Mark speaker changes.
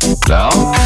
Speaker 1: Down.